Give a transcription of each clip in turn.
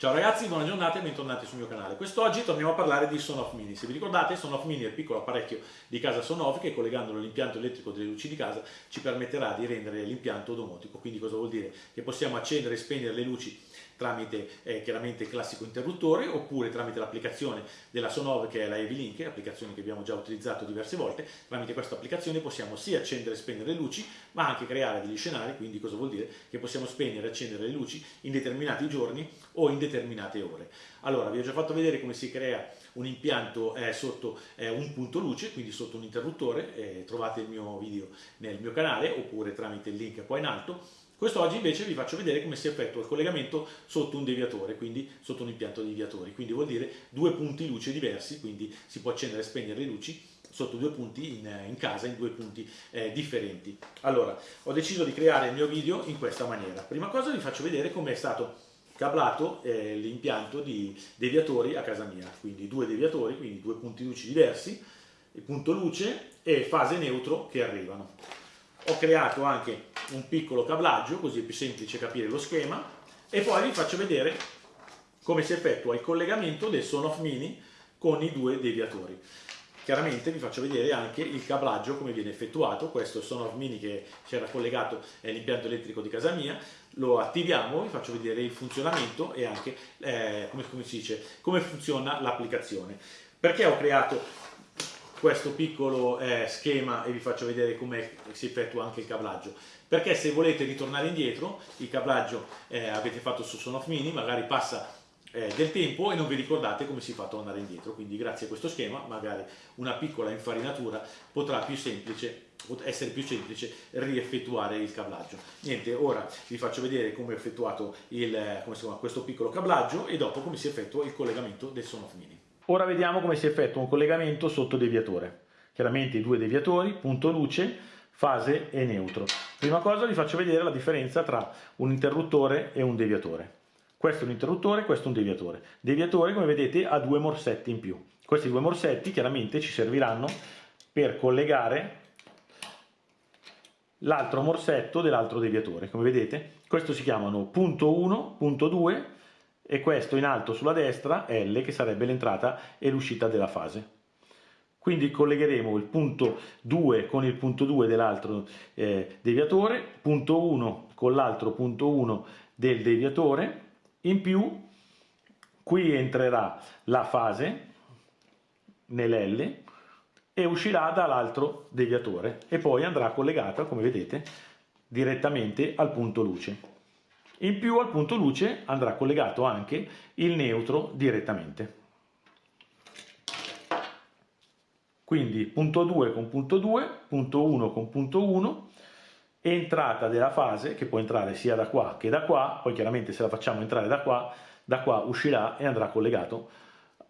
Ciao ragazzi, buona giornata e bentornati sul mio canale. Quest'oggi torniamo a parlare di Sonoff Mini. Se vi ricordate, Sonoff Mini è il piccolo apparecchio di casa Sonoff che collegandolo all'impianto elettrico delle luci di casa ci permetterà di rendere l'impianto domotico. Quindi cosa vuol dire? Che possiamo accendere e spegnere le luci tramite eh, chiaramente il classico interruttore oppure tramite l'applicazione della Sonove che è la Evilink, applicazione che abbiamo già utilizzato diverse volte, tramite questa applicazione possiamo sia accendere e spegnere le luci ma anche creare degli scenari, quindi cosa vuol dire? Che possiamo spegnere e accendere le luci in determinati giorni o in determinate ore. Allora vi ho già fatto vedere come si crea un impianto eh, sotto eh, un punto luce, quindi sotto un interruttore, eh, trovate il mio video nel mio canale oppure tramite il link qua in alto Quest'oggi invece vi faccio vedere come si effettua il collegamento sotto un deviatore, quindi sotto un impianto di deviatori, quindi vuol dire due punti luce diversi, quindi si può accendere e spegnere le luci sotto due punti in, in casa, in due punti eh, differenti. Allora, ho deciso di creare il mio video in questa maniera. Prima cosa vi faccio vedere come è stato cablato eh, l'impianto di deviatori a casa mia, quindi due deviatori, quindi due punti luce diversi, punto luce e fase neutro che arrivano. Ho creato anche un piccolo cablaggio, così è più semplice capire lo schema, e poi vi faccio vedere come si effettua il collegamento del Sonoff Mini con i due deviatori. Chiaramente vi faccio vedere anche il cablaggio come viene effettuato, questo è Sonoff Mini che si era collegato all'impianto elettrico di casa mia, lo attiviamo, vi faccio vedere il funzionamento e anche eh, come, come, si dice, come funziona l'applicazione. Perché ho creato questo piccolo eh, schema e vi faccio vedere come si effettua anche il cablaggio perché se volete ritornare indietro il cablaggio eh, avete fatto su Sonoff Mini magari passa eh, del tempo e non vi ricordate come si fa a tornare indietro. Quindi grazie a questo schema magari una piccola infarinatura potrà più semplice essere più semplice rieffettuare il cablaggio. Niente ora vi faccio vedere come ho effettuato il, come chiama, questo piccolo cablaggio e dopo come si effettua il collegamento del Sonoff Mini. Ora vediamo come si effettua un collegamento sotto deviatore. Chiaramente i due deviatori, punto luce, fase e neutro. Prima cosa vi faccio vedere la differenza tra un interruttore e un deviatore. Questo è un interruttore, questo è un deviatore. Deviatore, come vedete, ha due morsetti in più. Questi due morsetti chiaramente ci serviranno per collegare l'altro morsetto dell'altro deviatore. Come vedete, questo si chiamano punto 1, punto 2 e questo in alto sulla destra L che sarebbe l'entrata e l'uscita della fase. Quindi collegheremo il punto 2 con il punto 2 dell'altro eh, deviatore, punto 1 con l'altro punto 1 del deviatore, in più qui entrerà la fase nell'L e uscirà dall'altro deviatore e poi andrà collegata, come vedete, direttamente al punto luce. In più al punto luce andrà collegato anche il neutro direttamente. Quindi punto 2 con punto 2, punto 1 con punto 1, entrata della fase che può entrare sia da qua che da qua, poi chiaramente se la facciamo entrare da qua, da qua uscirà e andrà collegato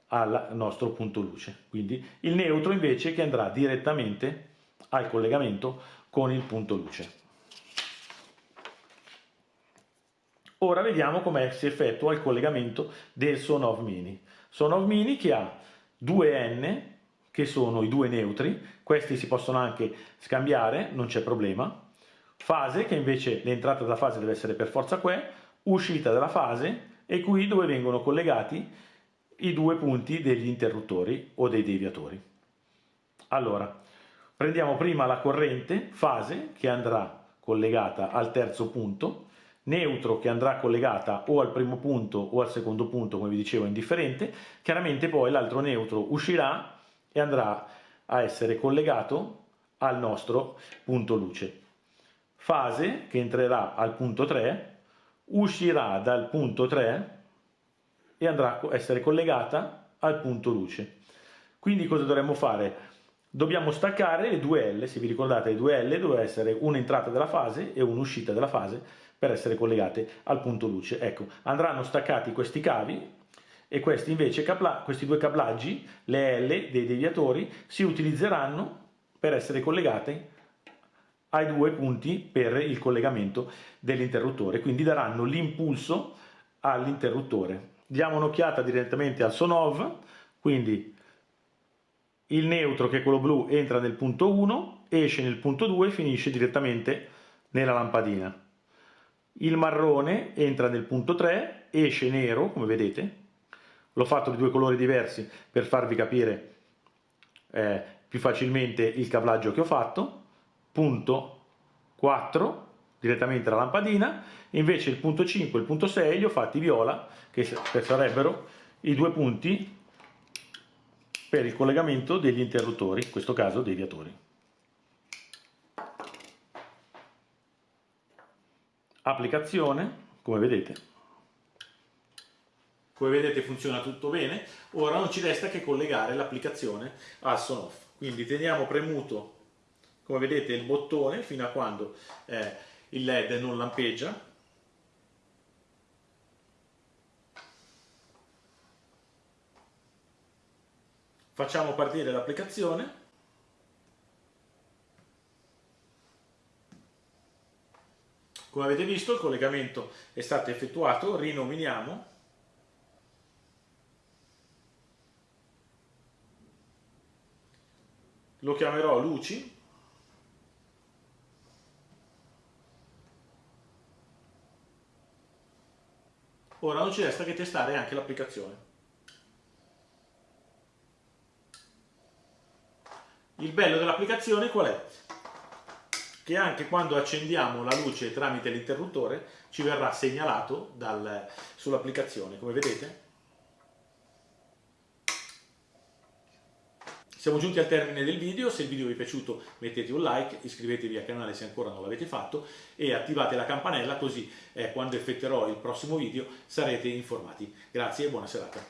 al nostro punto luce. Quindi il neutro invece che andrà direttamente al collegamento con il punto luce. Ora vediamo come si effettua il collegamento del Sonov Mini. Sonov Mini che ha due N, che sono i due neutri, questi si possono anche scambiare, non c'è problema. Fase, che invece l'entrata della fase deve essere per forza qua, uscita dalla fase e qui dove vengono collegati i due punti degli interruttori o dei deviatori. Allora, prendiamo prima la corrente fase che andrà collegata al terzo punto, neutro che andrà collegata o al primo punto o al secondo punto, come vi dicevo, indifferente, chiaramente poi l'altro neutro uscirà e andrà a essere collegato al nostro punto luce. Fase che entrerà al punto 3, uscirà dal punto 3 e andrà a essere collegata al punto luce. Quindi cosa dovremmo fare? Dobbiamo staccare le due L, se vi ricordate le due L doveva essere un'entrata della fase e un'uscita della fase per essere collegate al punto luce. Ecco, andranno staccati questi cavi e questi invece, questi due cablaggi, le L dei deviatori, si utilizzeranno per essere collegati ai due punti per il collegamento dell'interruttore, quindi daranno l'impulso all'interruttore. Diamo un'occhiata direttamente al Sonov, quindi il neutro che è quello blu entra nel punto 1, esce nel punto 2 e finisce direttamente nella lampadina. Il marrone entra nel punto 3 esce nero, come vedete, l'ho fatto di due colori diversi per farvi capire eh, più facilmente il cablaggio che ho fatto, punto 4 direttamente la lampadina, invece il punto 5 e il punto 6 li ho fatti viola, che sarebbero i due punti per il collegamento degli interruttori, in questo caso dei viatori. Applicazione, come vedete. Come vedete funziona tutto bene, ora non ci resta che collegare l'applicazione al son-off. Quindi teniamo premuto, come vedete, il bottone fino a quando eh, il led non lampeggia. Facciamo partire l'applicazione. Come avete visto il collegamento è stato effettuato rinominiamo lo chiamerò luci Ora non ci resta che testare anche l'applicazione. Il bello dell'applicazione qual è? Che anche quando accendiamo la luce tramite l'interruttore ci verrà segnalato sull'applicazione, come vedete. Siamo giunti al termine del video, se il video vi è piaciuto mettete un like, iscrivetevi al canale se ancora non l'avete fatto e attivate la campanella così eh, quando effettuerò il prossimo video sarete informati. Grazie e buona serata.